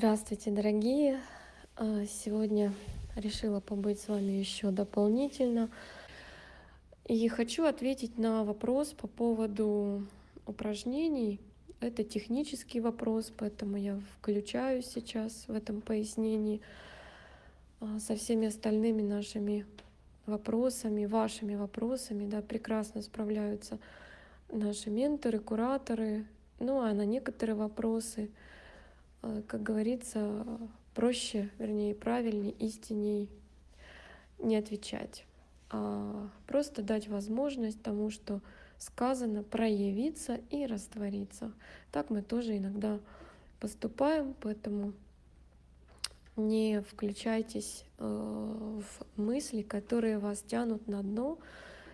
Здравствуйте, дорогие! А, сегодня решила побыть с вами еще дополнительно. И хочу ответить на вопрос по поводу упражнений. Это технический вопрос, поэтому я включаюсь сейчас в этом пояснении а, со всеми остальными нашими вопросами, вашими вопросами. Да, прекрасно справляются наши менторы, кураторы. Ну а на некоторые вопросы — как говорится, проще, вернее, правильнее, истинней не отвечать, а просто дать возможность тому, что сказано, проявиться и раствориться. Так мы тоже иногда поступаем, поэтому не включайтесь э, в мысли, которые вас тянут на дно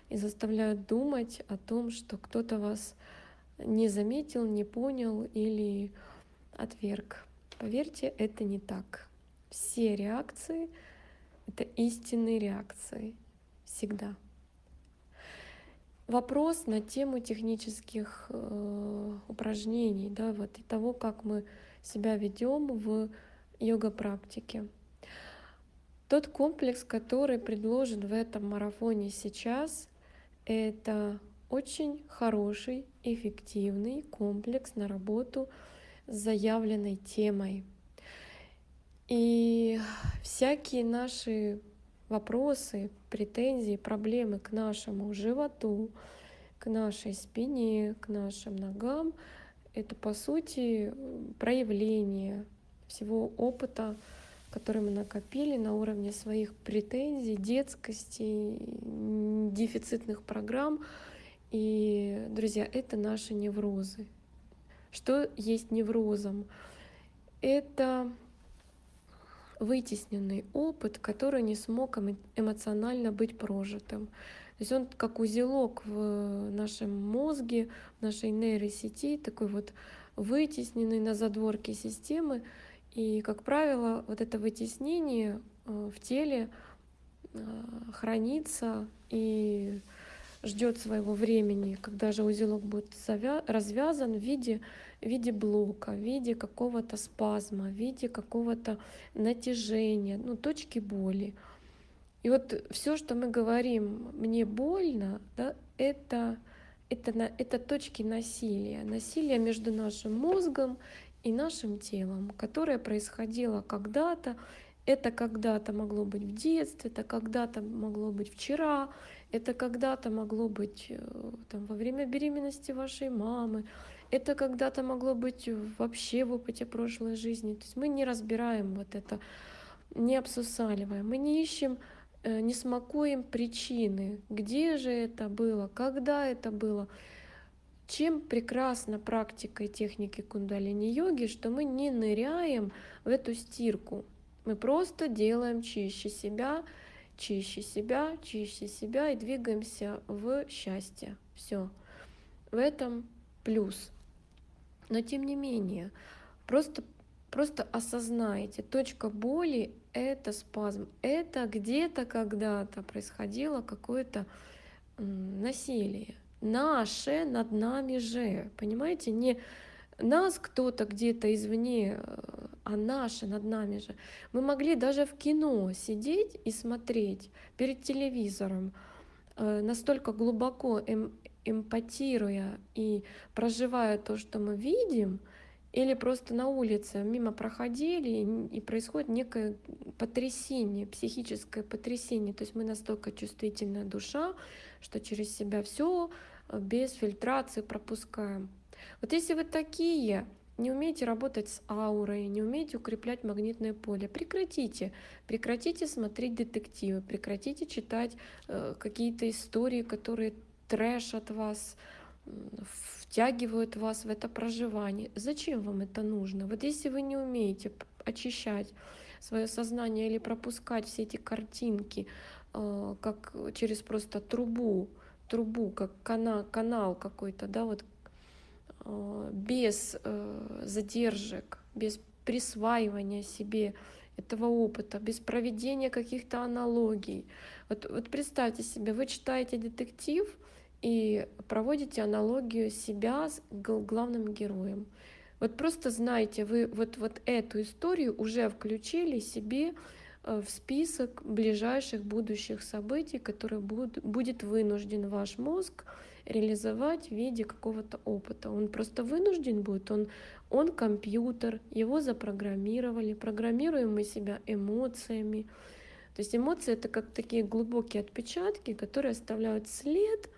и заставляют думать о том, что кто-то вас не заметил, не понял или отверг. Поверьте, это не так. Все реакции — это истинные реакции. Всегда. Вопрос на тему технических э, упражнений, да, вот и того, как мы себя ведем в йога-практике. Тот комплекс, который предложен в этом марафоне сейчас, это очень хороший, эффективный комплекс на работу заявленной темой. И всякие наши вопросы, претензии, проблемы к нашему животу, к нашей спине, к нашим ногам, это по сути проявление всего опыта, который мы накопили на уровне своих претензий, детскости, дефицитных программ. И, друзья, это наши неврозы. Что есть неврозом? Это вытесненный опыт, который не смог эмоционально быть прожитым. То есть он как узелок в нашем мозге, в нашей нейросети, такой вот вытесненный на задворке системы. И, как правило, вот это вытеснение э, в теле э, хранится и ждет своего времени, когда же узелок будет развязан в виде, в виде блока, в виде какого-то спазма, в виде какого-то натяжения, ну, точки боли. И вот все, что мы говорим, мне больно, да, это, это, это точки насилия, насилие между нашим мозгом и нашим телом, которое происходило когда-то, это когда-то могло быть в детстве, это когда-то могло быть вчера, это когда-то могло быть э, там, во время беременности вашей мамы, это когда-то могло быть вообще в опыте прошлой жизни. То есть мы не разбираем вот это, не обсусаливаем, мы не ищем, э, не смакуем причины, где же это было, когда это было. Чем прекрасна практика и техники кундалини-йоги, что мы не ныряем в эту стирку, мы просто делаем чище себя, чище себя, чище себя и двигаемся в счастье. Все. В этом плюс. Но тем не менее, просто, просто осознайте, точка боли — это спазм. Это где-то когда-то происходило какое-то насилие. Наше над нами же. Понимаете, не нас кто-то где-то извне а наше над нами же. Мы могли даже в кино сидеть и смотреть перед телевизором, э, настолько глубоко эм, эмпатируя и проживая то, что мы видим, или просто на улице мимо проходили, и происходит некое потрясение, психическое потрясение. То есть мы настолько чувствительная душа, что через себя все э, без фильтрации пропускаем. Вот если вы такие, не умеете работать с аурой, не умеете укреплять магнитное поле, прекратите. Прекратите смотреть детективы, прекратите читать э, какие-то истории, которые трэшат вас, втягивают вас в это проживание. Зачем вам это нужно? Вот если вы не умеете очищать свое сознание или пропускать все эти картинки, э, как через просто трубу, трубу, как канал, канал какой-то, да, вот Э, без э, задержек, без присваивания себе этого опыта, без проведения каких-то аналогий. Вот, вот представьте себе, вы читаете детектив и проводите аналогию себя с главным героем. Вот просто знайте, вы вот, вот эту историю уже включили себе э, в список ближайших будущих событий, которые будут, будет вынужден ваш мозг реализовать в виде какого-то опыта. Он просто вынужден будет, он, он компьютер, его запрограммировали, программируем мы себя эмоциями. То есть эмоции это как такие глубокие отпечатки, которые оставляют след,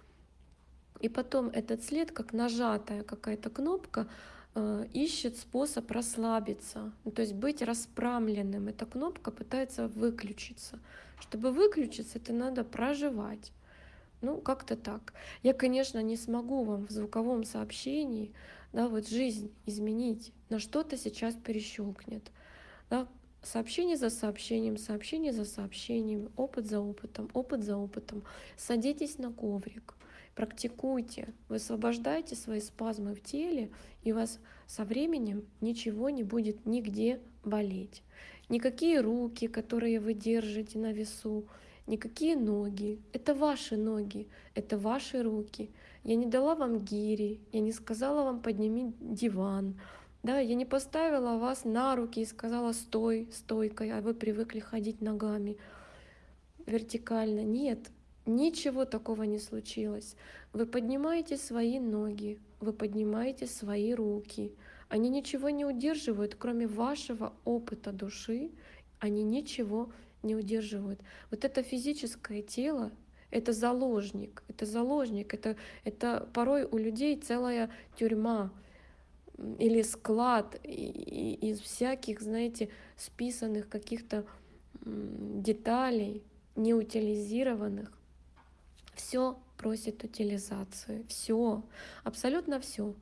и потом этот след, как нажатая какая-то кнопка, э, ищет способ расслабиться, ну, то есть быть расправленным. Эта кнопка пытается выключиться. Чтобы выключиться, это надо проживать. Ну, как-то так. Я, конечно, не смогу вам в звуковом сообщении да, вот жизнь изменить, на что-то сейчас перещелкнет. Да, сообщение за сообщением, сообщение за сообщением, опыт за опытом, опыт за опытом. Садитесь на коврик, практикуйте, высвобождайте свои спазмы в теле, и у вас со временем ничего не будет нигде болеть. Никакие руки, которые вы держите на весу, никакие ноги. Это ваши ноги, это ваши руки. Я не дала вам гири, я не сказала вам подними диван, да, я не поставила вас на руки и сказала стой стойкой, а вы привыкли ходить ногами вертикально. Нет, ничего такого не случилось. Вы поднимаете свои ноги, вы поднимаете свои руки. Они ничего не удерживают, кроме вашего опыта души, они ничего не удерживают. Вот это физическое тело, это заложник, это заложник, это, это порой у людей целая тюрьма или склад из всяких, знаете, списанных каких-то деталей, неутилизированных. Все просит утилизации, все, абсолютно все.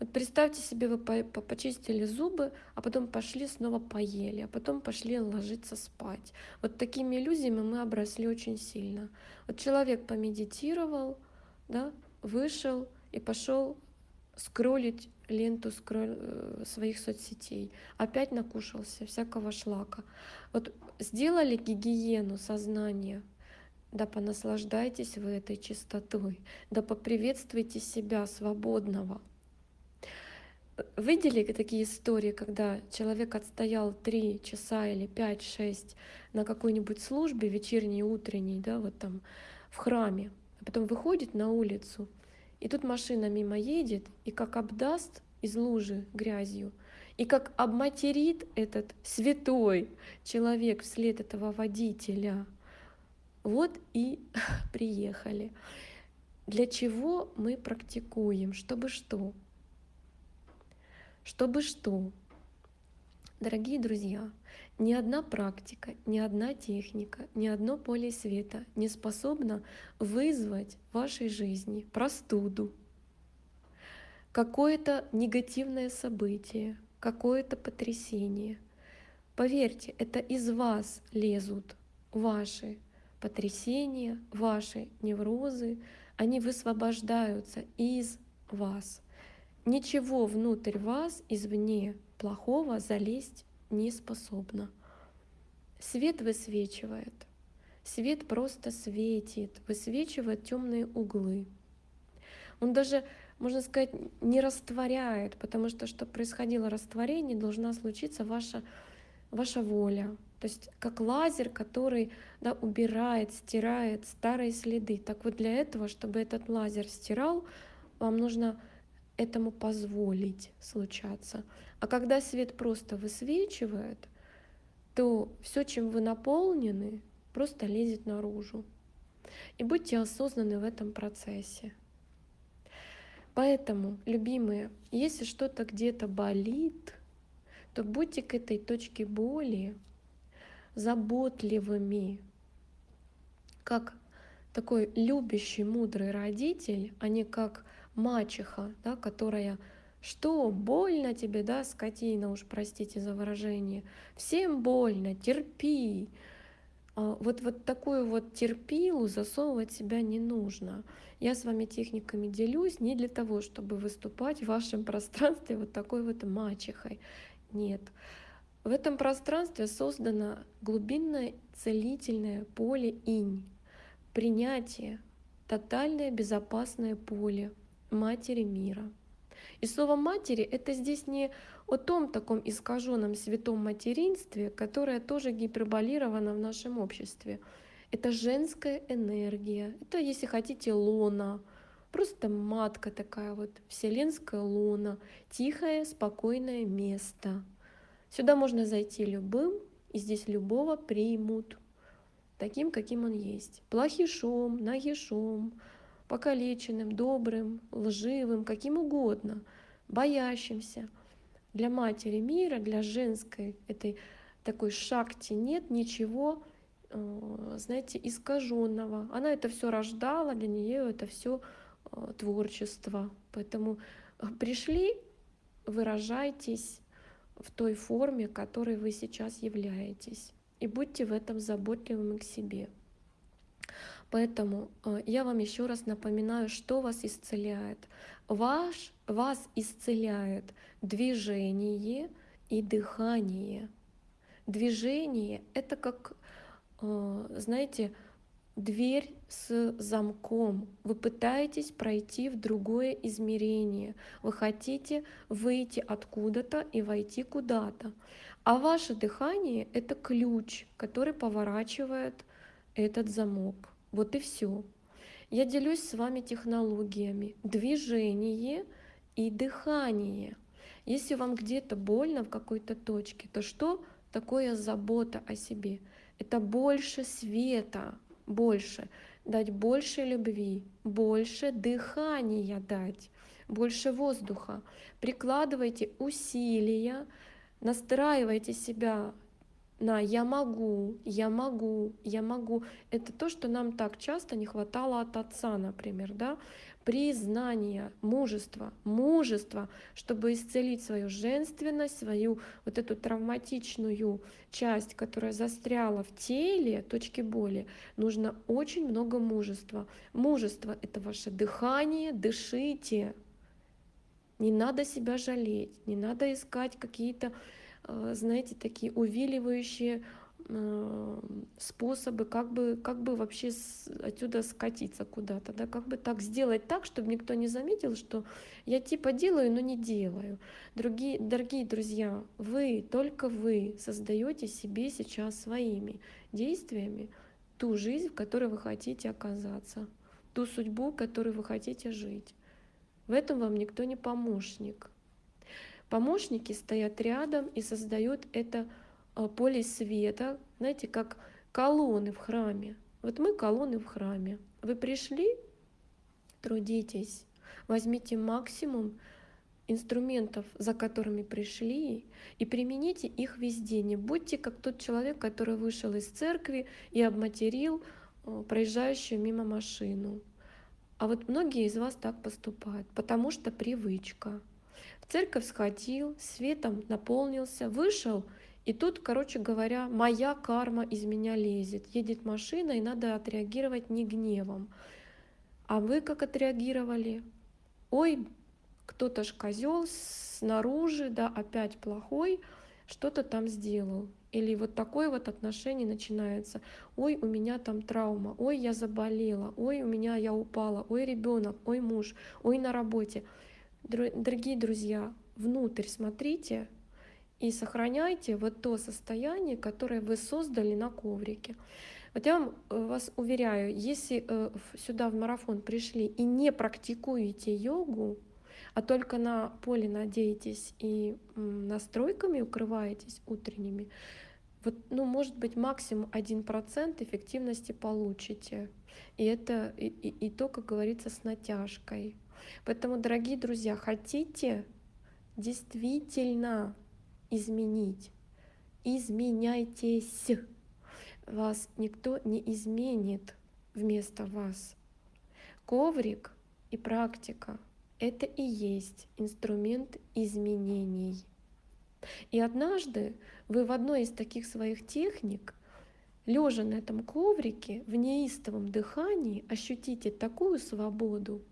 Вот представьте себе, вы почистили зубы, а потом пошли снова поели, а потом пошли ложиться спать. Вот такими иллюзиями мы обросли очень сильно. Вот человек помедитировал, да, вышел и пошел скроллить ленту скроль, э, своих соцсетей. Опять накушался всякого шлака. Вот сделали гигиену сознания, да понаслаждайтесь вы этой чистотой, да поприветствуйте себя свободного, Видели такие истории, когда человек отстоял три часа или пять, шесть на какой-нибудь службе вечерней, утренней, да, вот там в храме, а потом выходит на улицу, и тут машина мимо едет, и как обдаст из лужи грязью, и как обматерит этот святой человек вслед этого водителя. Вот и приехали. Для чего мы практикуем? Чтобы что? Чтобы что? Дорогие друзья, ни одна практика, ни одна техника, ни одно поле света не способна вызвать в вашей жизни простуду, какое-то негативное событие, какое-то потрясение. Поверьте, это из вас лезут ваши потрясения, ваши неврозы, они высвобождаются из вас. Ничего внутрь вас извне плохого залезть не способно. Свет высвечивает. Свет просто светит, высвечивает темные углы. Он даже, можно сказать, не растворяет, потому что, чтобы происходило растворение, должна случиться ваша, ваша воля. То есть как лазер, который да, убирает, стирает старые следы. Так вот для этого, чтобы этот лазер стирал, вам нужно этому позволить случаться. А когда свет просто высвечивает, то все, чем вы наполнены, просто лезет наружу. И будьте осознаны в этом процессе. Поэтому, любимые, если что-то где-то болит, то будьте к этой точке боли заботливыми, как такой любящий, мудрый родитель, а не как мачеха, да, которая что, больно тебе, да, скотина, уж простите за выражение, всем больно, терпи. А вот, вот такую вот терпилу засовывать себя не нужно. Я с вами техниками делюсь не для того, чтобы выступать в вашем пространстве вот такой вот мачехой. Нет. В этом пространстве создано глубинное целительное поле инь, принятие, тотальное безопасное поле, Матери мира. И слово матери это здесь не о том таком искаженном святом материнстве, которое тоже гиперболировано в нашем обществе. Это женская энергия, это, если хотите, лона, просто матка такая вот, вселенская лона, тихое, спокойное место. Сюда можно зайти любым, и здесь любого примут, таким, каким он есть. Плохишом, нагишом, покалеченным, добрым, лживым, каким угодно, боящимся. Для матери мира, для женской этой такой шакти нет ничего, э, знаете, искаженного. Она это все рождала, для нее это все э, творчество. Поэтому э, пришли, выражайтесь в той форме, которой вы сейчас являетесь. И будьте в этом заботливыми к себе. Поэтому э, я вам еще раз напоминаю, что вас исцеляет. Ваш, вас исцеляет движение и дыхание. Движение — это как, э, знаете, дверь с замком. Вы пытаетесь пройти в другое измерение. Вы хотите выйти откуда-то и войти куда-то. А ваше дыхание — это ключ, который поворачивает этот замок. Вот и все. Я делюсь с вами технологиями. Движение и дыхание. Если вам где-то больно в какой-то точке, то что такое забота о себе? Это больше света, больше. Дать больше любви, больше дыхания дать, больше воздуха. Прикладывайте усилия, настраивайте себя на «я могу», «я могу», «я могу». Это то, что нам так часто не хватало от отца, например, да? Признание, мужество, мужество, чтобы исцелить свою женственность, свою вот эту травматичную часть, которая застряла в теле, точки боли, нужно очень много мужества. Мужество — это ваше дыхание, дышите. Не надо себя жалеть, не надо искать какие-то Э, знаете, такие увиливающие способы, как бы, как бы вообще отсюда скатиться куда-то, да, как бы так сделать так, чтобы никто не заметил, что я типа делаю, но не делаю. Другие, дорогие друзья, вы, только вы создаете себе сейчас своими действиями ту жизнь, в которой вы хотите оказаться, ту судьбу, которой вы хотите жить. В этом вам никто не помощник. Помощники стоят рядом и создают это а, поле света, знаете, как колонны в храме. Вот мы колонны в храме. Вы пришли, трудитесь, возьмите максимум инструментов, за которыми пришли, и примените их везде. Не будьте как тот человек, который вышел из церкви и обматерил а, проезжающую мимо машину. А вот многие из вас так поступают, потому что привычка церковь сходил, светом наполнился, вышел, и тут, короче говоря, моя карма из меня лезет. Едет машина, и надо отреагировать не гневом. А вы как отреагировали? Ой, кто-то ж козел снаружи, да, опять плохой, что-то там сделал. Или вот такое вот отношение начинается. Ой, у меня там травма, ой, я заболела, ой, у меня я упала, ой, ребенок, ой, муж, ой, на работе. Дорогие друзья, внутрь смотрите и сохраняйте вот то состояние, которое вы создали на коврике. Вот я вам, э, вас уверяю, если э, сюда в марафон пришли и не практикуете йогу, а только на поле надеетесь и настройками укрываетесь утренними, вот, ну, может быть, максимум 1% эффективности получите. И это и, и, и то, как говорится, с натяжкой. Поэтому, дорогие друзья, хотите действительно изменить, изменяйтесь. Вас никто не изменит вместо вас. Коврик и практика — это и есть инструмент изменений. И однажды вы в одной из таких своих техник, лежа на этом коврике, в неистовом дыхании, ощутите такую свободу,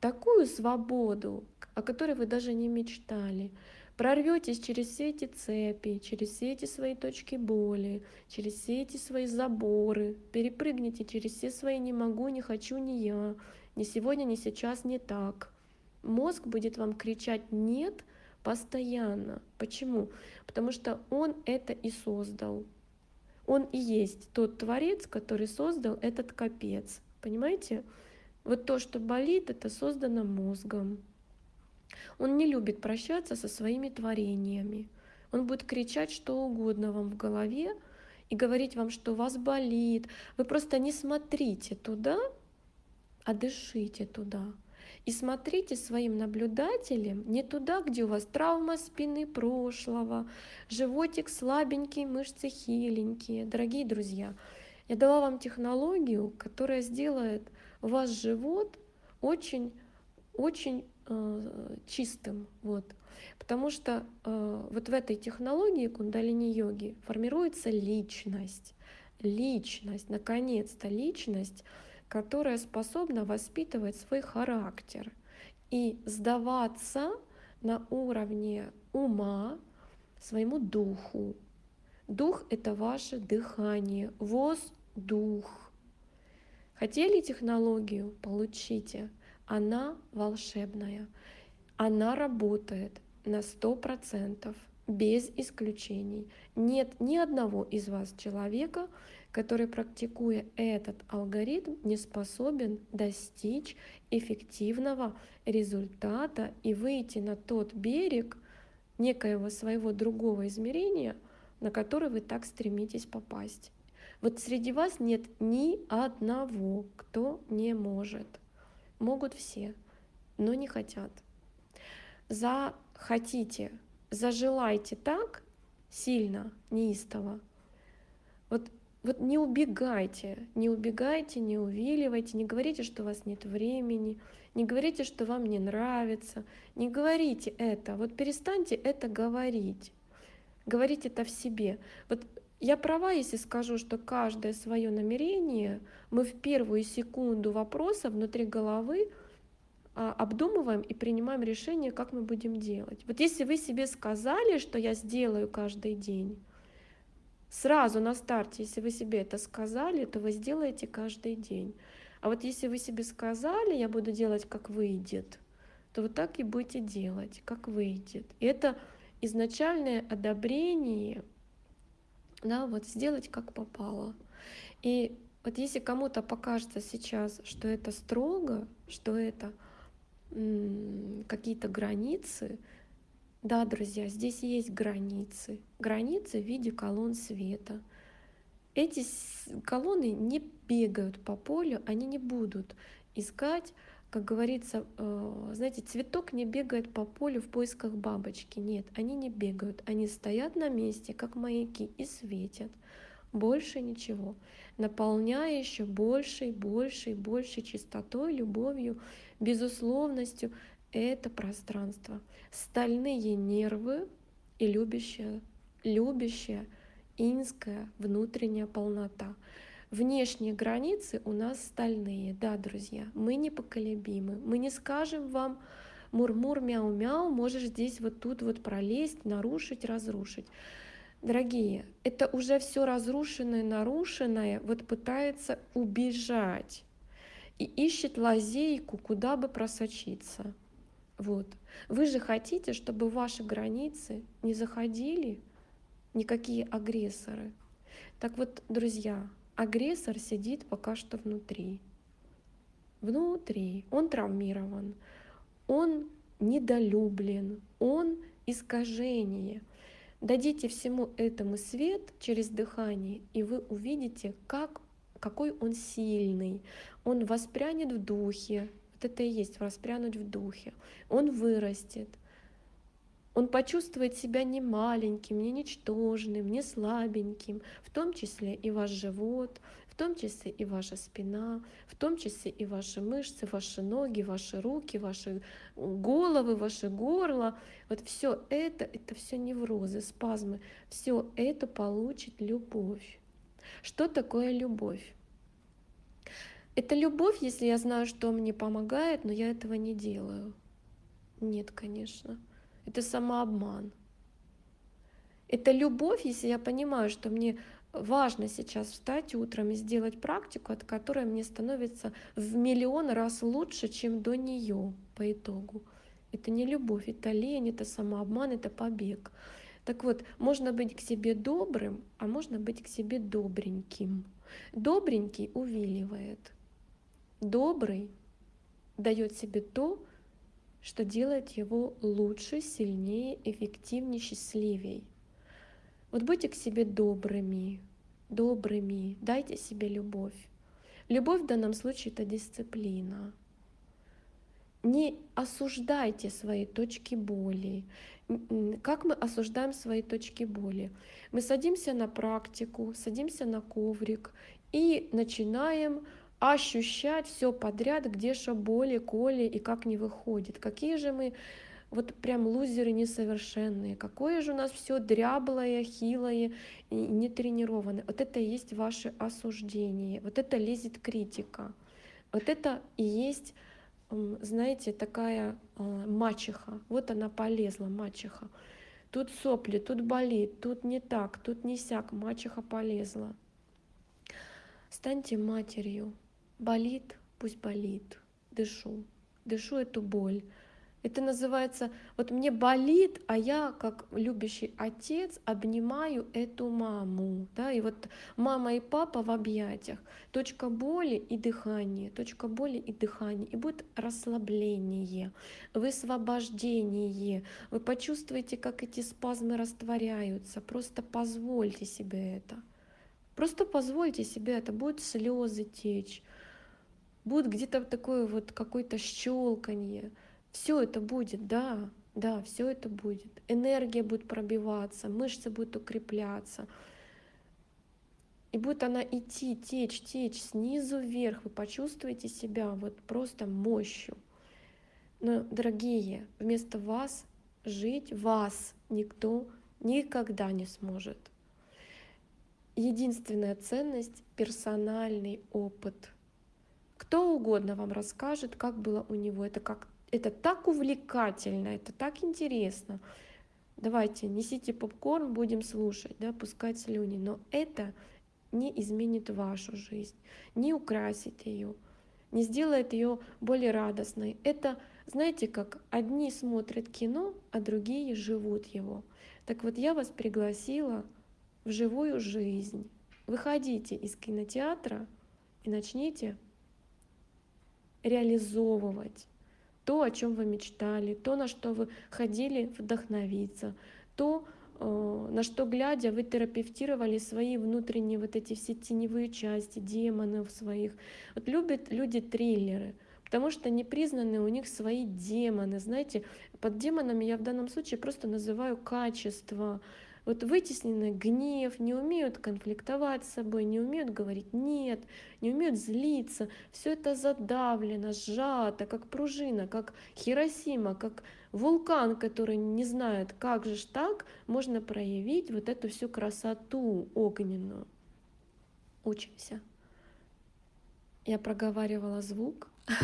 такую свободу, о которой вы даже не мечтали. Прорветесь через все эти цепи, через все эти свои точки боли, через все эти свои заборы, перепрыгните через все свои «не могу», «не хочу», «не я», «не сегодня», «не сейчас», «не так». Мозг будет вам кричать «нет» постоянно. Почему? Потому что он это и создал. Он и есть тот творец, который создал этот капец. Понимаете? Вот то, что болит, это создано мозгом. Он не любит прощаться со своими творениями. Он будет кричать что угодно вам в голове и говорить вам, что у вас болит. Вы просто не смотрите туда, а дышите туда. И смотрите своим наблюдателем не туда, где у вас травма спины прошлого, животик слабенький, мышцы хиленькие. Дорогие друзья, я дала вам технологию, которая сделает ваш живот очень, очень э, чистым. Вот. Потому что э, вот в этой технологии кундалини-йоги формируется личность. Личность, наконец-то личность, которая способна воспитывать свой характер и сдаваться на уровне ума своему духу. Дух — это ваше дыхание, воздух. Хотели технологию? Получите. Она волшебная. Она работает на 100%, без исключений. Нет ни одного из вас человека, который, практикуя этот алгоритм, не способен достичь эффективного результата и выйти на тот берег некоего своего другого измерения, на который вы так стремитесь попасть. Вот среди вас нет ни одного, кто не может. Могут все, но не хотят. Захотите, зажелайте так сильно, неистово. Вот вот не убегайте, не убегайте, не увиливайте, не говорите, что у вас нет времени, не говорите, что вам не нравится, не говорите это, вот перестаньте это говорить. Говорите это в себе. Вот я права, если скажу, что каждое свое намерение мы в первую секунду вопроса внутри головы а, обдумываем и принимаем решение, как мы будем делать. Вот если вы себе сказали, что я сделаю каждый день, Сразу на старте, если вы себе это сказали, то вы сделаете каждый день. А вот если вы себе сказали, я буду делать как выйдет, то вот так и будете делать, как выйдет. И это изначальное одобрение, да, вот сделать как попало. И вот если кому-то покажется сейчас, что это строго, что это какие-то границы, да, друзья, здесь есть границы. Границы в виде колонн света. Эти колонны не бегают по полю, они не будут искать, как говорится, э, знаете, цветок не бегает по полю в поисках бабочки. Нет, они не бегают, они стоят на месте, как маяки, и светят. Больше ничего. Наполняя еще большей, большей, большей чистотой, любовью, безусловностью, это пространство. Стальные нервы и любящая, любящая инская внутренняя полнота. Внешние границы у нас стальные, да, друзья, мы непоколебимы. Мы не скажем вам мур-мур, мяу-мяу, можешь здесь вот тут вот пролезть, нарушить, разрушить. Дорогие, это уже все разрушенное, нарушенное, вот пытается убежать и ищет лазейку, куда бы просочиться. Вот. Вы же хотите, чтобы в ваши границы не заходили никакие агрессоры. Так вот, друзья, агрессор сидит пока что внутри. Внутри. Он травмирован, он недолюблен, он искажение. Дадите всему этому свет через дыхание, и вы увидите, как, какой он сильный. Он воспрянет в духе, вот это и есть воспрянуть в духе. Он вырастет. Он почувствует себя не маленьким, не ничтожным, не слабеньким, в том числе и ваш живот, в том числе и ваша спина, в том числе и ваши мышцы, ваши ноги, ваши руки, ваши головы, ваше горло. Вот все это, это все неврозы, спазмы, все это получит любовь. Что такое любовь? Это любовь, если я знаю, что мне помогает, но я этого не делаю. Нет, конечно. Это самообман. Это любовь, если я понимаю, что мне важно сейчас встать утром и сделать практику, от которой мне становится в миллион раз лучше, чем до нее по итогу. Это не любовь, это лень, это самообман, это побег. Так вот, можно быть к себе добрым, а можно быть к себе добреньким. Добренький увиливает. Добрый дает себе то, что делает его лучше, сильнее, эффективнее, счастливее. Вот будьте к себе добрыми, добрыми, дайте себе любовь. Любовь в данном случае это дисциплина. Не осуждайте свои точки боли. Как мы осуждаем свои точки боли? Мы садимся на практику, садимся на коврик и начинаем ощущать все подряд, где что боли, коли и как не выходит. Какие же мы вот прям лузеры несовершенные, какое же у нас все дряблое, хилое и нетренированное. Вот это и есть ваше осуждение, вот это лезет критика. Вот это и есть, знаете, такая а, мачеха. Вот она полезла, мачеха. Тут сопли, тут болит, тут не так, тут не сяк, мачеха полезла. Станьте матерью. Болит, пусть болит. Дышу, дышу эту боль. Это называется, вот мне болит, а я, как любящий отец, обнимаю эту маму. Да? И вот мама и папа в объятиях. Точка боли и дыхание, точка боли и дыхание. И будет расслабление, высвобождение. Вы почувствуете, как эти спазмы растворяются. Просто позвольте себе это. Просто позвольте себе это. Будут слезы течь, будет где-то такое вот какое-то щелканье. Все это будет, да, да, все это будет. Энергия будет пробиваться, мышцы будут укрепляться. И будет она идти, течь, течь снизу вверх. Вы почувствуете себя вот просто мощью. Но, дорогие, вместо вас жить вас никто никогда не сможет. Единственная ценность — персональный опыт. Кто угодно вам расскажет, как было у него. Это как это так увлекательно, это так интересно. Давайте, несите попкорн, будем слушать, да, пускать слюни. Но это не изменит вашу жизнь, не украсит ее, не сделает ее более радостной. Это, знаете, как одни смотрят кино, а другие живут его. Так вот, я вас пригласила в живую жизнь. Выходите из кинотеатра и начните реализовывать то, о чем вы мечтали, то, на что вы ходили вдохновиться, то, э, на что глядя вы терапевтировали свои внутренние вот эти все теневые части, демонов своих. Вот любят люди триллеры, потому что не признаны у них свои демоны. Знаете, под демонами я в данном случае просто называю качество, вот вытесненный гнев, не умеют конфликтовать с собой, не умеют говорить «нет», не умеют злиться. Все это задавлено, сжато, как пружина, как Хиросима, как вулкан, который не знает, как же ж так можно проявить вот эту всю красоту огненную. Учимся. Я проговаривала звук,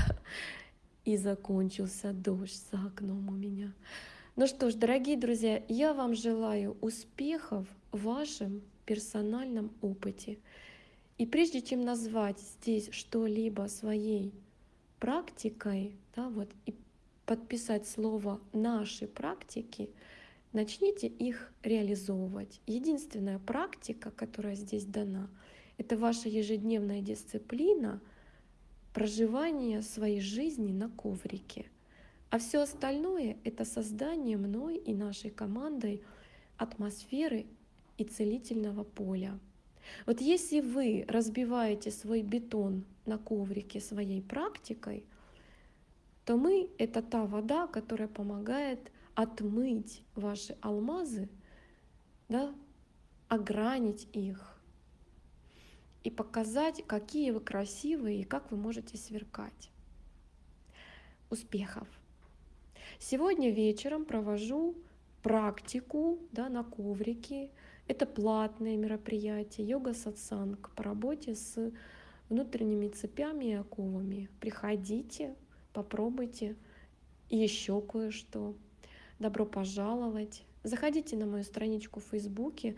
и закончился дождь за окном у меня. Ну что ж, дорогие друзья, я вам желаю успехов в вашем персональном опыте. И прежде чем назвать здесь что-либо своей практикой, да, вот, и подписать слово «наши практики», начните их реализовывать. Единственная практика, которая здесь дана, это ваша ежедневная дисциплина проживания своей жизни на коврике – а все остальное — это создание мной и нашей командой атмосферы и целительного поля. Вот если вы разбиваете свой бетон на коврике своей практикой, то мы — это та вода, которая помогает отмыть ваши алмазы, да, огранить их и показать, какие вы красивые и как вы можете сверкать. Успехов! Сегодня вечером провожу практику да, на коврике. Это платное мероприятие, йога-сатсанг по работе с внутренними цепями и оковами. Приходите, попробуйте еще кое-что. Добро пожаловать. Заходите на мою страничку в Фейсбуке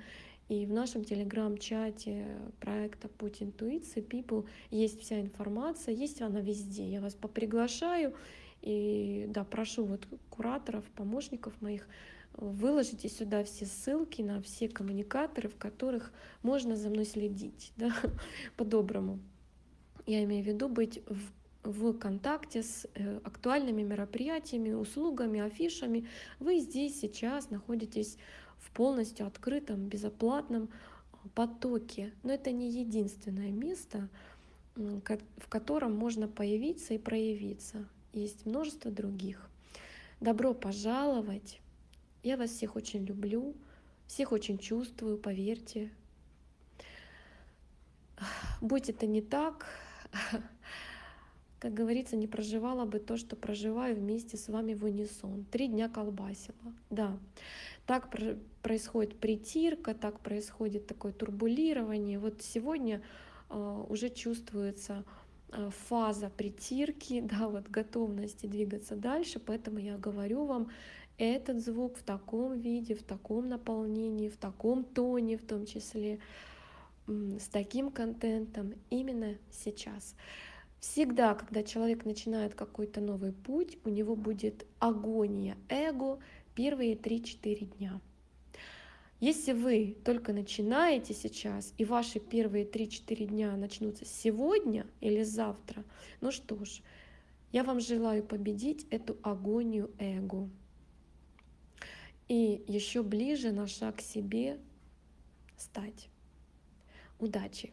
И в нашем телеграм-чате проекта Путь интуиции People есть вся информация, есть она везде. Я вас поприглашаю и да, прошу вот кураторов, помощников моих, выложите сюда все ссылки на все коммуникаторы, в которых можно за мной следить, да, по-доброму. Я имею в виду быть в в контакте с э, актуальными мероприятиями, услугами, афишами. Вы здесь сейчас находитесь в полностью открытом, безоплатном а, потоке. Но это не единственное место, в котором можно появиться и проявиться. Есть множество других. Добро пожаловать! Я вас всех очень люблю, всех очень чувствую, поверьте. Будь это не так, как говорится, не проживала бы то, что проживаю вместе с вами в унисон. Три дня колбасила, да. Так происходит притирка, так происходит такое турбулирование. Вот сегодня э, уже чувствуется фаза притирки, да, вот готовности двигаться дальше, поэтому я говорю вам, этот звук в таком виде, в таком наполнении, в таком тоне в том числе, с таким контентом именно сейчас. Всегда, когда человек начинает какой-то новый путь, у него будет агония эго первые 3-4 дня. Если вы только начинаете сейчас, и ваши первые 3-4 дня начнутся сегодня или завтра, ну что ж, я вам желаю победить эту агонию эго. И еще ближе на шаг к себе стать. Удачи!